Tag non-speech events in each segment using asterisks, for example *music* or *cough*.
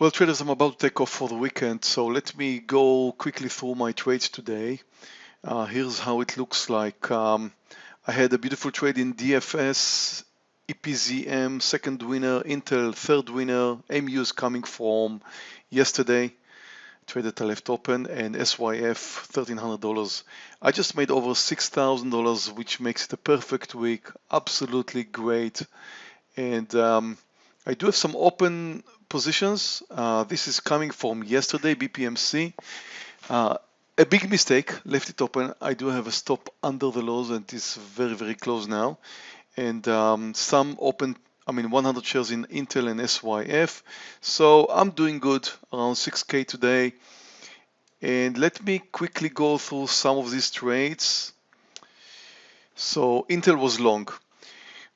Well, traders, I'm about to take off for the weekend, so let me go quickly through my trades today. Uh, here's how it looks like. Um, I had a beautiful trade in DFS, EPZM, second winner, Intel, third winner, MU's coming from yesterday, trade that I left open, and SYF, $1,300. I just made over $6,000, which makes it a perfect week, absolutely great. And um, I do have some open positions. Uh, this is coming from yesterday, BPMC. Uh, a big mistake, left it open. I do have a stop under the lows and it's very, very close now. And um, some open, I mean 100 shares in Intel and SYF. So I'm doing good, around 6K today. And let me quickly go through some of these trades. So Intel was long.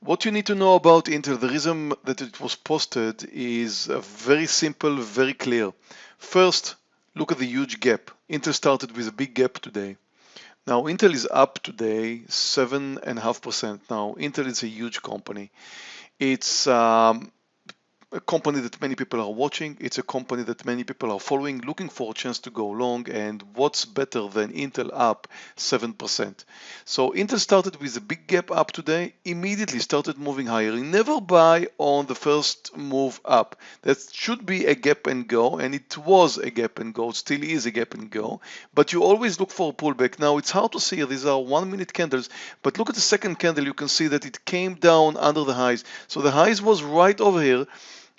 What you need to know about Intel, the reason that it was posted is very simple, very clear. First, look at the huge gap. Intel started with a big gap today. Now Intel is up today 7.5%. Now Intel is a huge company. It's um, a company that many people are watching. It's a company that many people are following, looking for a chance to go long. And what's better than Intel up 7%? So Intel started with a big gap up today, immediately started moving higher. You never buy on the first move up. That should be a gap and go, and it was a gap and go, it still is a gap and go. But you always look for a pullback. Now it's hard to see, these are one minute candles, but look at the second candle, you can see that it came down under the highs. So the highs was right over here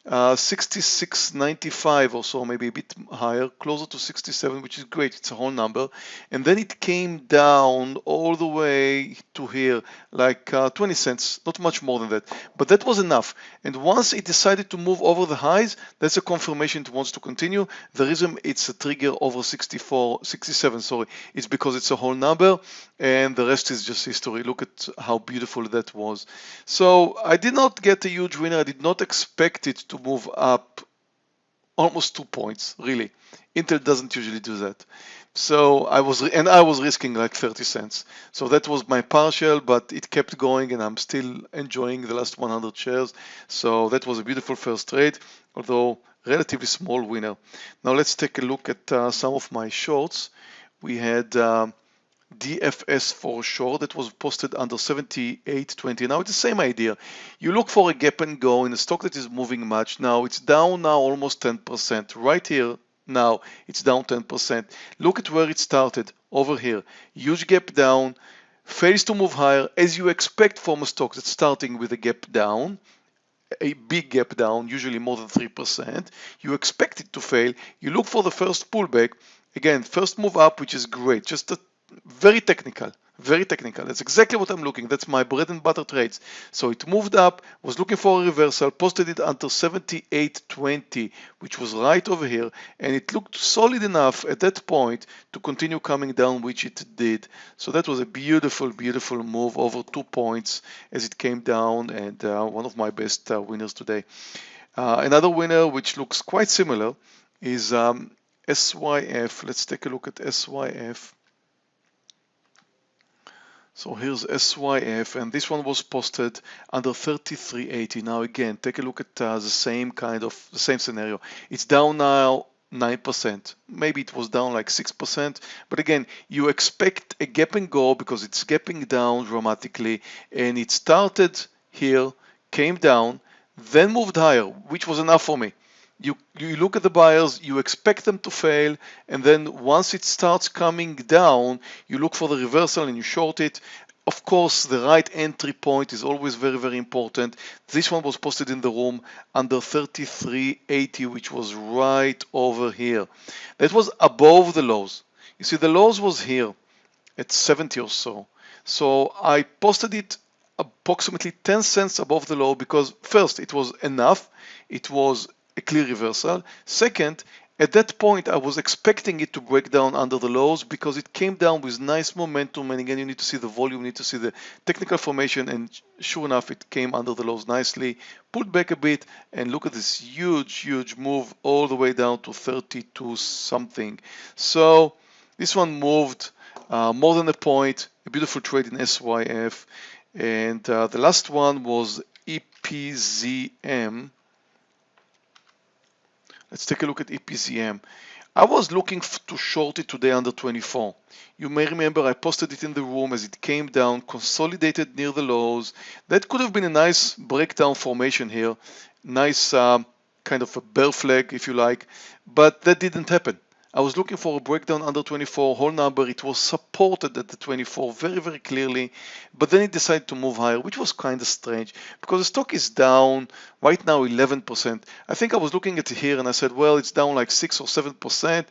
uh, 66.95 or so, maybe a bit higher, closer to 67, which is great. It's a whole number. And then it came down all the way to here, like uh, 20 cents, not much more than that. But that was enough. And once it decided to move over the highs, that's a confirmation it wants to continue. The reason it's a trigger over 64, 67, sorry, it's because it's a whole number and the rest is just history. Look at how beautiful that was. So I did not get a huge winner. I did not expect it to move up almost two points, really. Intel doesn't usually do that. So I was, and I was risking like 30 cents. So that was my partial, but it kept going and I'm still enjoying the last 100 shares. So that was a beautiful first trade, although relatively small winner. Now let's take a look at uh, some of my shorts. We had um, DFS for sure that was posted under 78.20. Now it's the same idea. You look for a gap and go in a stock that is moving much. Now it's down now almost 10%. Right here now it's down 10%. Look at where it started over here. Huge gap down, fails to move higher as you expect from a stock that's starting with a gap down a big gap down, usually more than 3%. You expect it to fail. You look for the first pullback. Again, first move up, which is great. Just a very technical, very technical. That's exactly what I'm looking. That's my bread and butter trades. So it moved up, was looking for a reversal, posted it until 78.20, which was right over here, and it looked solid enough at that point to continue coming down, which it did. So that was a beautiful, beautiful move over two points as it came down, and uh, one of my best uh, winners today. Uh, another winner, which looks quite similar, is um, SYF. Let's take a look at SYF. So here's SYF and this one was posted under 3380. Now again, take a look at uh, the same kind of the same scenario. It's down now 9%. Maybe it was down like 6%. But again, you expect a gap and go because it's gapping down dramatically and it started here, came down, then moved higher, which was enough for me you, you look at the buyers, you expect them to fail, and then once it starts coming down, you look for the reversal and you short it. Of course, the right entry point is always very, very important. This one was posted in the room under 33.80, which was right over here. That was above the lows. You see, the lows was here at 70 or so. So I posted it approximately 10 cents above the low because first, it was enough. It was a clear reversal. Second, at that point, I was expecting it to break down under the lows because it came down with nice momentum. And again, you need to see the volume, you need to see the technical formation. And sure enough, it came under the lows nicely, pulled back a bit, and look at this huge, huge move all the way down to 32 something. So this one moved uh, more than a point, a beautiful trade in SYF. And uh, the last one was EPZM. Let's take a look at EPZM. I was looking to short it today under 24. You may remember I posted it in the room as it came down, consolidated near the lows. That could have been a nice breakdown formation here. Nice um, kind of a bear flag, if you like, but that didn't happen. I was looking for a breakdown under 24 whole number. It was supported at the 24 very, very clearly, but then it decided to move higher, which was kind of strange because the stock is down right now 11%. I think I was looking at it here and I said, well, it's down like 6 or 7%.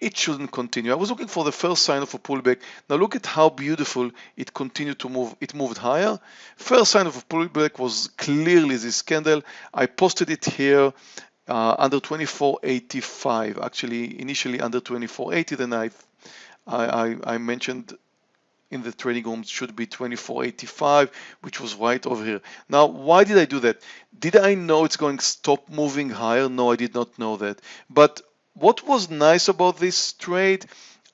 It shouldn't continue. I was looking for the first sign of a pullback. Now look at how beautiful it continued to move. It moved higher. First sign of a pullback was clearly this candle. I posted it here uh, under 2485 actually initially under 2480 then I, I I mentioned in the trading rooms should be 2485 which was right over here. Now why did I do that? Did I know it's going to stop moving higher? No I did not know that. But what was nice about this trade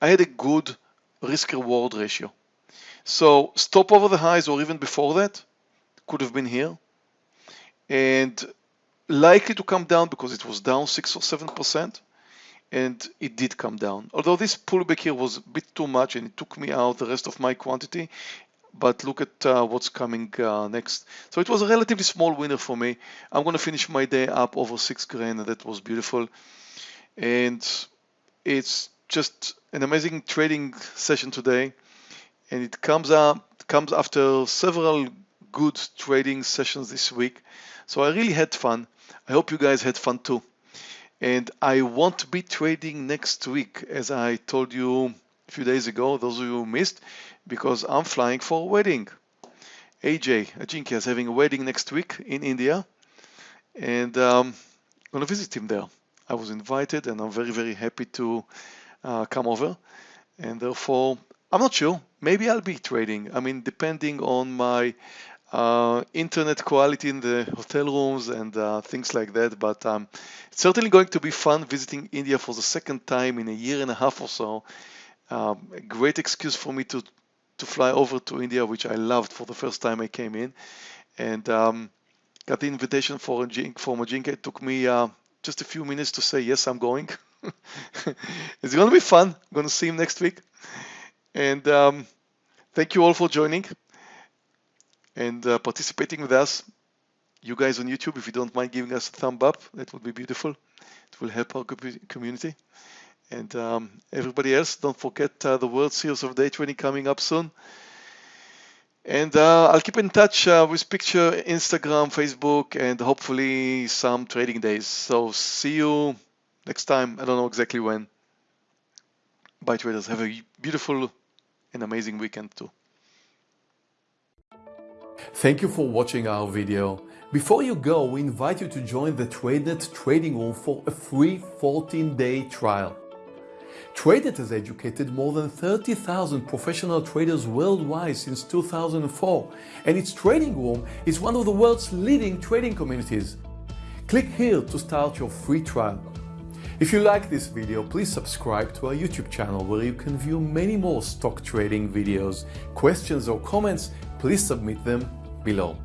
I had a good risk reward ratio. So stop over the highs or even before that could have been here. And likely to come down because it was down 6 or 7% and it did come down. Although this pullback here was a bit too much and it took me out the rest of my quantity, but look at uh, what's coming uh, next. So it was a relatively small winner for me. I'm going to finish my day up over 6 grand and that was beautiful. And it's just an amazing trading session today and it comes up comes after several good trading sessions this week. So I really had fun. I hope you guys had fun too. And I won't be trading next week, as I told you a few days ago, those of you who missed, because I'm flying for a wedding. AJ Ajinkya is having a wedding next week in India, and um, I'm going to visit him there. I was invited, and I'm very, very happy to uh, come over. And therefore, I'm not sure. Maybe I'll be trading. I mean, depending on my uh, internet quality in the hotel rooms and uh, things like that. But um, it's certainly going to be fun visiting India for the second time in a year and a half or so. Um, a great excuse for me to to fly over to India, which I loved for the first time I came in, and um, got the invitation for for Majinka. It took me uh, just a few minutes to say yes, I'm going. *laughs* it's going to be fun. I'm going to see him next week, and um, thank you all for joining and uh, participating with us. You guys on YouTube, if you don't mind giving us a thumb up, that would be beautiful. It will help our community. And um, everybody else, don't forget uh, the World Series of Day Trading coming up soon. And uh, I'll keep in touch uh, with picture, Instagram, Facebook, and hopefully some trading days. So see you next time. I don't know exactly when. Bye traders. Have a beautiful and amazing weekend too. Thank you for watching our video. Before you go, we invite you to join the TradeNet trading room for a free 14-day trial. TradeNet has educated more than 30,000 professional traders worldwide since 2004, and its trading room is one of the world's leading trading communities. Click here to start your free trial. If you like this video, please subscribe to our YouTube channel where you can view many more stock trading videos. Questions or comments, please submit them below.